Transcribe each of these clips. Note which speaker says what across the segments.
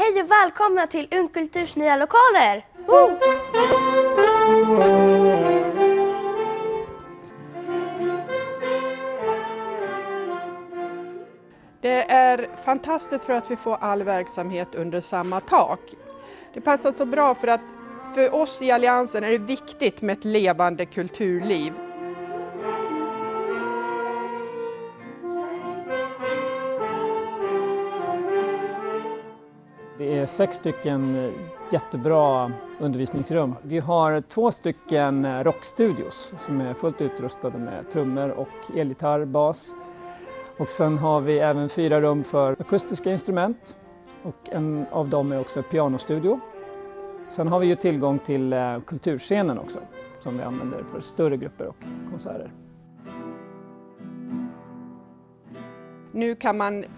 Speaker 1: Hej och välkomna till Ungkulturs nya lokaler! Woo!
Speaker 2: Det är fantastiskt för att vi får all verksamhet under samma tak. Det passar så bra för att för oss i Alliansen är det viktigt med ett levande kulturliv.
Speaker 3: Det är sex stycken eh, jättebra undervisningsrum. Vi har två stycken eh, rockstudios som är fullt utrustade med trummor och elgitarr, bas. Och sen har vi även fyra rum för akustiska instrument och en av dem är också pianostudio. Sen har vi ju tillgång till eh, kulturscenen också som vi använder för större grupper och konserter.
Speaker 2: Nu kan man eh,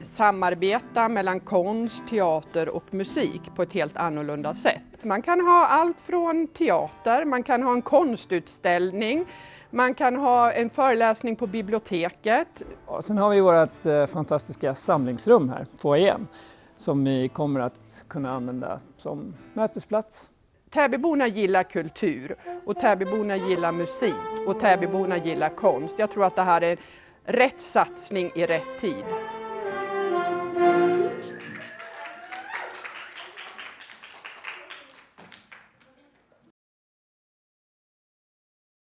Speaker 2: samarbeta mellan konst, teater och musik på ett helt annorlunda sätt. Man kan ha allt från teater, man kan ha en konstutställning, man kan ha en föreläsning på biblioteket.
Speaker 3: Och sen har vi vårt eh, fantastiska samlingsrum här, foajén, som vi kommer att kunna använda som mötesplats.
Speaker 2: Täbyborna gillar kultur och Täbyborna gillar musik och Täbyborna gillar konst. Jag tror att det här är rätt satsning i rätt tid.